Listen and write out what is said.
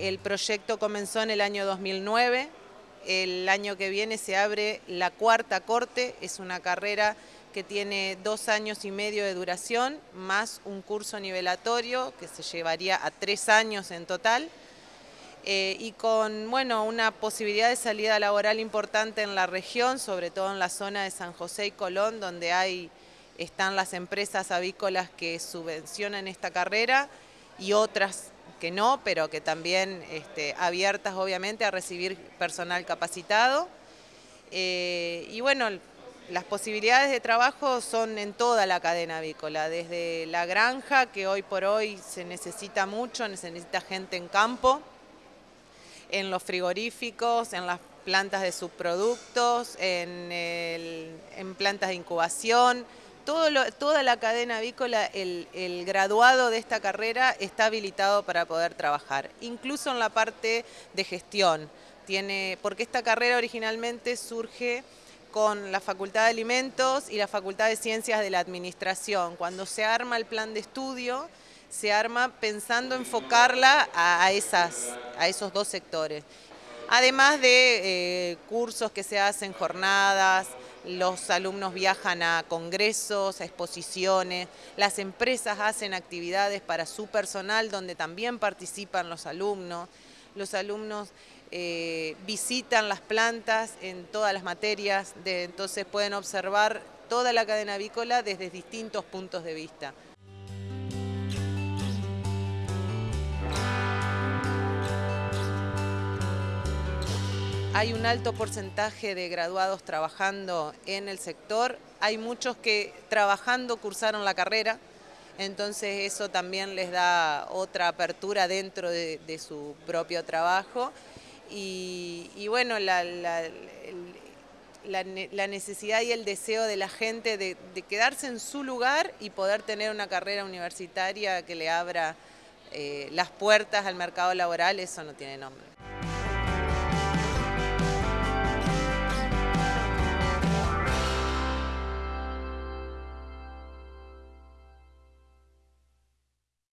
El proyecto comenzó en el año 2009, el año que viene se abre la cuarta corte, es una carrera que tiene dos años y medio de duración, más un curso nivelatorio que se llevaría a tres años en total, eh, y con bueno, una posibilidad de salida laboral importante en la región, sobre todo en la zona de San José y Colón, donde hay, están las empresas avícolas que subvencionan esta carrera y otras que no, pero que también este, abiertas obviamente a recibir personal capacitado. Eh, y bueno, las posibilidades de trabajo son en toda la cadena avícola, desde la granja, que hoy por hoy se necesita mucho, necesita gente en campo, en los frigoríficos, en las plantas de subproductos, en plantas de incubación, toda la cadena avícola, el, graduado de esta carrera está habilitado para poder trabajar, incluso en la parte de gestión, tiene, porque esta carrera originalmente surge con la Facultad de Alimentos y la Facultad de Ciencias de la Administración. Cuando se arma el plan de estudio, se arma pensando enfocarla a, esas, a esos dos sectores. Además de eh, cursos que se hacen, jornadas, los alumnos viajan a congresos, a exposiciones, las empresas hacen actividades para su personal donde también participan los alumnos, los alumnos eh, visitan las plantas en todas las materias, entonces pueden observar toda la cadena avícola desde distintos puntos de vista. Hay un alto porcentaje de graduados trabajando en el sector, hay muchos que trabajando cursaron la carrera, entonces eso también les da otra apertura dentro de, su propio trabajo y, bueno, la, necesidad y el deseo de la gente de, quedarse en su lugar y poder tener una carrera universitaria que le abra eh, las puertas al mercado laboral, eso no tiene nombre.